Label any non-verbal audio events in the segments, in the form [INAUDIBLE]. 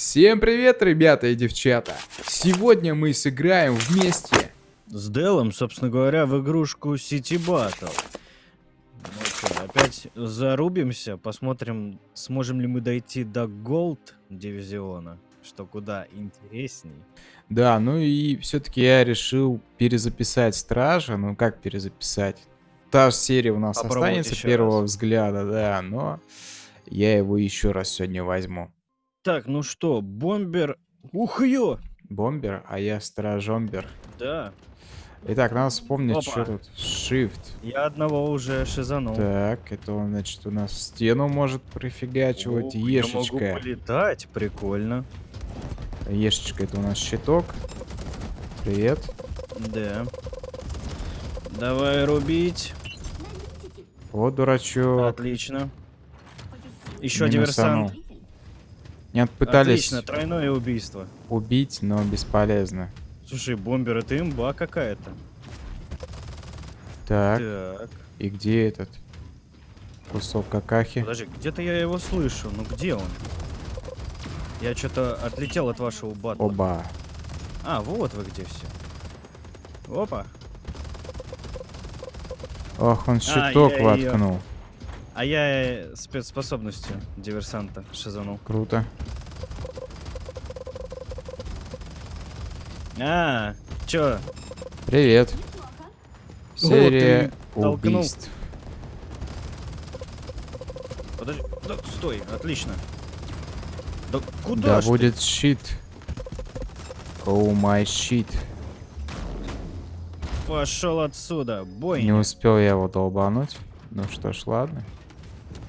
Всем привет, ребята и девчата! Сегодня мы сыграем вместе. С Делом, собственно говоря, в игрушку City Battle. Ну что, опять зарубимся, посмотрим, сможем ли мы дойти до Gold дивизиона, что куда интересней. Да, ну и все-таки я решил перезаписать Стража. Ну как перезаписать? Та же серия у нас Попробовать останется первого раз. взгляда, да, но я его еще раз сегодня возьму. Так, ну что, бомбер... Ух ё! Бомбер, а я Стражомбер. Да, Итак, надо вспомнить, Опа. что тут. Shift. я одного уже шизанул. Так, это он, значит, у нас стену может профигачивать. Ух, я могу Ешечка. полетать, прикольно. Ешечка, это у нас щиток. Привет. Да. Давай рубить. Вот дурачок. Отлично. Еще Минусанул. диверсант. Меня пытались Отлично, тройное убийство. убить, но бесполезно. Слушай, бомбер, это имба какая-то. Так, Так. и где этот кусок какахи? Подожди, где-то я его слышу. Ну где он? Я что-то отлетел от вашего батла. Оба. А, вот вы где все. Опа. Ох, он щиток я её- воткнул. А я э, спецспособностью диверсанта шизанул. Круто. А, чё? Привет. Серия толкнул. убийств. Подожди. Да, стой, отлично. Да куда Да ж ты? будет shit. Oh my shit. Пошел отсюда, boy. Не успел я его долбануть. Ну что ж, ладно.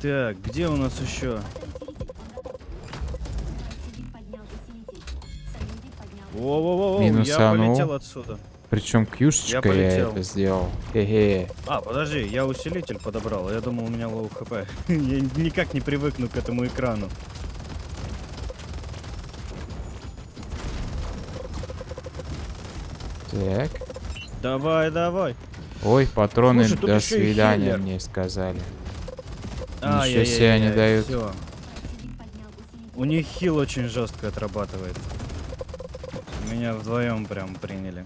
Так, где у нас еще? Во-во-во, я Минусанул. полетел отсюда. Причем кьюшечкой я, полетел. это сделал. Хе-хе. А, подожди, я усилитель подобрал. Я думал, у меня low HP. [LAUGHS] я никак не привыкну к этому экрану. Так. Давай, давай. Ой, патроны Слушай, до свидания хиллер. мне сказали. А, Ничего себе они дают. Всё. У них хил очень жестко отрабатывает. Меня вдвоем прям приняли.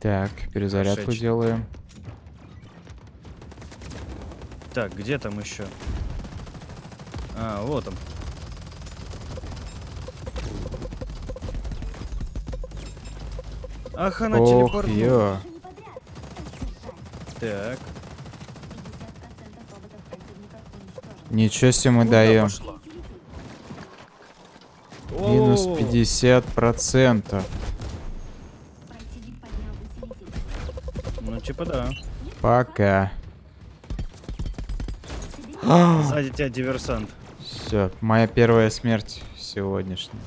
Так, перезарядку Прошедший. делаем. Так, где там еще? А, вот он. Ах, она Ох, телепортнула. Так, Ничего себе мы куда даем. пошла? Минус О, 50 процентов. Ну, типа да. Пока. [GASPS] Сзади тебя диверсант. Все, моя первая смерть сегодняшняя.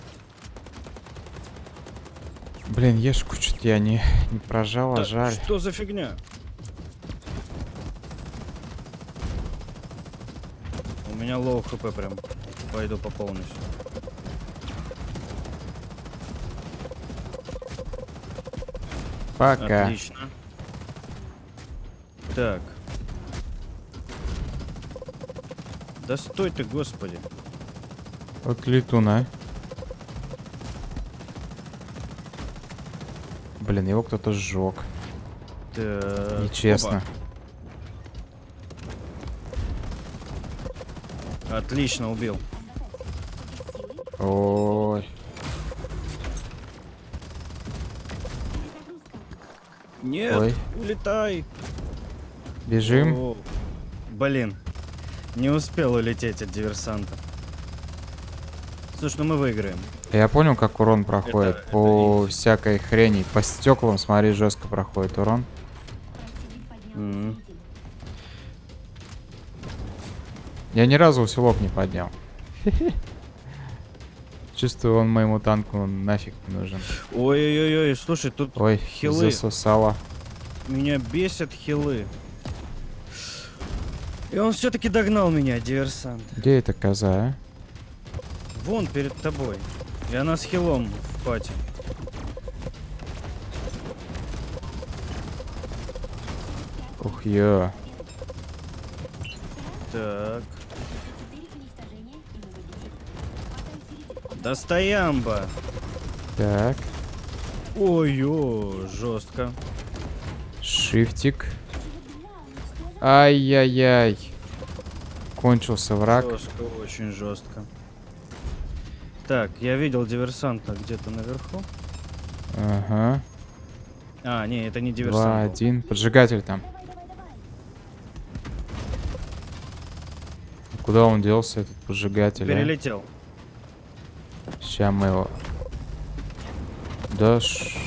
Блин, ешку что-то я не, не прожал, а Да, жаль. что за фигня? У меня low HP прям. Пойду пополнюсь. Пока. Отлично. Так. Да стой ты, господи. Вот летуна. Блин, его кто-то сжег. Так, Нечестно. опа. Отлично, убил. Ой. Нет, Ой. улетай. Бежим. О, Блин, не успел улететь от диверсанта. Слушай, ну мы выиграем. Я понял, как урон проходит. это По easy. всякой хрени. По стеклам, смотри, жестко проходит урон. М. Я ни разу усилок не поднял. Чувствую, он моему танку нафиг не нужен. Ой-ой-ой, слушай, тут Ой, Хилы. засосало. меня бесят хилы. И он все-таки догнал меня, диверсант. Где эта коза, а? Вон перед тобой. И она с хилом в пати. Ух, ё. Так. Достоямба. Так, Ой-ё, жестко. шифтик. Ай-яй-яй. Кончился враг. Жестко, очень жестко. Так, я видел диверсанта где-то наверху. Ага. А, не, это не Два, диверсант. был. один. Поджигатель там. Куда он делся, этот поджигатель? а? Сейчас мы его... Да, ш-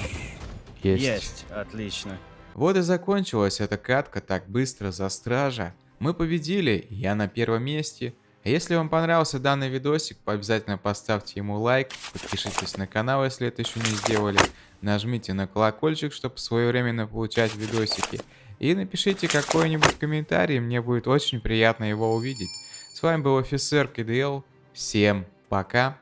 есть. Есть, отлично. Вот и закончилась эта катка так быстро за стража. Мы победили, я на первом месте. А Если вам понравился данный видосик, обязательно поставьте ему лайк, подпишитесь на канал, если это еще не сделали, нажмите на колокольчик, чтобы своевременно получать видосики, и напишите какой-нибудь комментарий, мне будет очень приятно его увидеть. С вами был офицер КДЛ, всем пока.